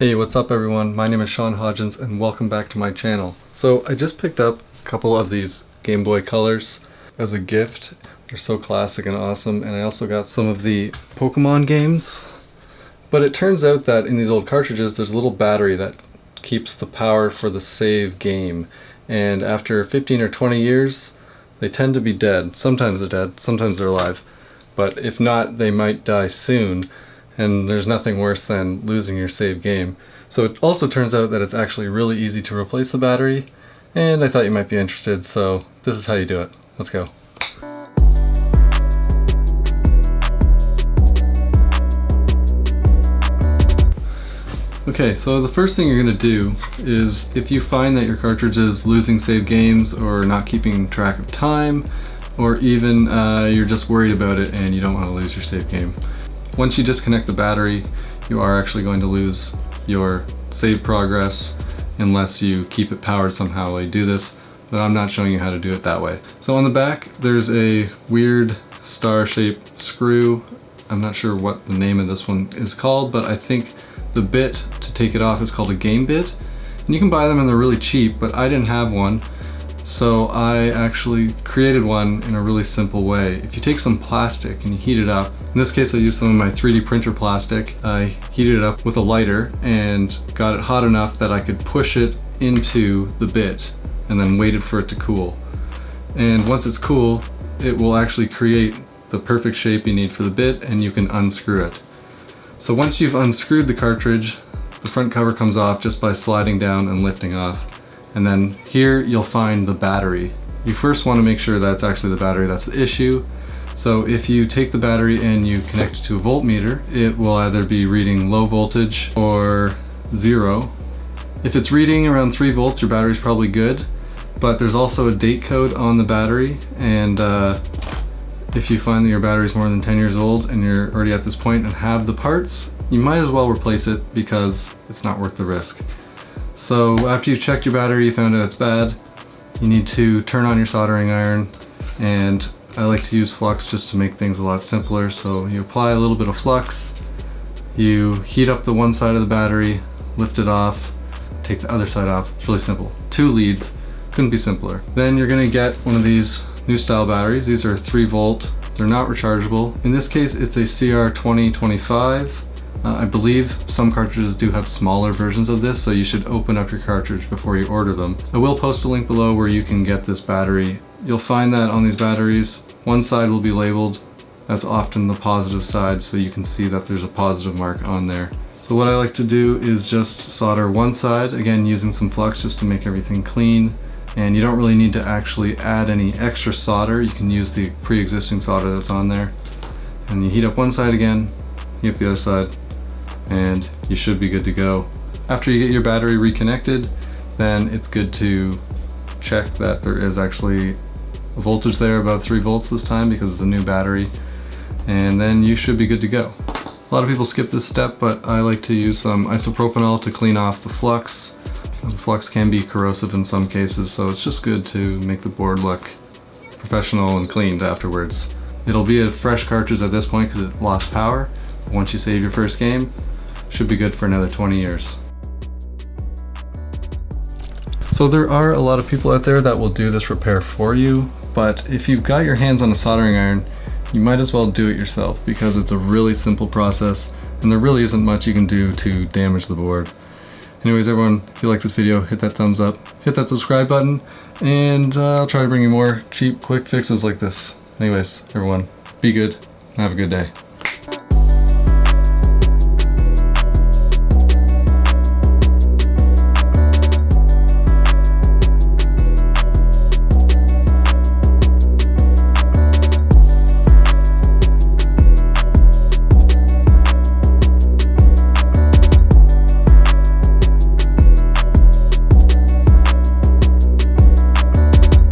Hey, what's up everyone? My name is Sean Hodgins and welcome back to my channel. So I just picked up a couple of these Game Boy Colors as a gift. They're so classic and awesome and I also got some of the Pokemon games. But it turns out that in these old cartridges there's a little battery that keeps the power for the save game and after 15 or 20 years they tend to be dead. Sometimes they're dead, sometimes they're alive. But if not, they might die soon and there's nothing worse than losing your save game. So it also turns out that it's actually really easy to replace the battery, and I thought you might be interested, so this is how you do it. Let's go. Okay, so the first thing you're going to do is if you find that your cartridge is losing save games or not keeping track of time, or even uh, you're just worried about it and you don't want to lose your save game, once you disconnect the battery, you are actually going to lose your save progress unless you keep it powered somehow while you do this, but I'm not showing you how to do it that way. So on the back, there's a weird star-shaped screw. I'm not sure what the name of this one is called, but I think the bit to take it off is called a game bit. And you can buy them and they're really cheap, but I didn't have one. So I actually created one in a really simple way. If you take some plastic and you heat it up, in this case I used some of my 3D printer plastic, I heated it up with a lighter and got it hot enough that I could push it into the bit and then waited for it to cool. And once it's cool, it will actually create the perfect shape you need for the bit and you can unscrew it. So once you've unscrewed the cartridge, the front cover comes off just by sliding down and lifting off. And then here you'll find the battery. You first want to make sure that's actually the battery that's the issue. So if you take the battery and you connect it to a voltmeter, it will either be reading low voltage or zero. If it's reading around 3 volts, your battery's probably good, but there's also a date code on the battery, and uh, if you find that your battery is more than 10 years old and you're already at this point and have the parts, you might as well replace it because it's not worth the risk. So after you've checked your battery, you found out it's bad, you need to turn on your soldering iron and I like to use flux just to make things a lot simpler. So you apply a little bit of flux, you heat up the one side of the battery, lift it off, take the other side off. It's really simple. Two leads, couldn't be simpler. Then you're gonna get one of these new style batteries. These are three volt, they're not rechargeable. In this case, it's a CR2025 uh, I believe some cartridges do have smaller versions of this, so you should open up your cartridge before you order them. I will post a link below where you can get this battery. You'll find that on these batteries, one side will be labeled. That's often the positive side, so you can see that there's a positive mark on there. So what I like to do is just solder one side, again using some flux just to make everything clean. And you don't really need to actually add any extra solder. You can use the pre-existing solder that's on there. And you heat up one side again, heat up the other side, and you should be good to go. After you get your battery reconnected, then it's good to check that there is actually a voltage there above 3 volts this time because it's a new battery, and then you should be good to go. A lot of people skip this step, but I like to use some isopropanol to clean off the flux. The flux can be corrosive in some cases, so it's just good to make the board look professional and cleaned afterwards. It'll be a fresh cartridge at this point because it lost power. Once you save your first game, should be good for another 20 years. So there are a lot of people out there that will do this repair for you, but if you've got your hands on a soldering iron, you might as well do it yourself because it's a really simple process and there really isn't much you can do to damage the board. Anyways everyone, if you like this video, hit that thumbs up, hit that subscribe button, and uh, I'll try to bring you more cheap, quick fixes like this. Anyways, everyone, be good, have a good day.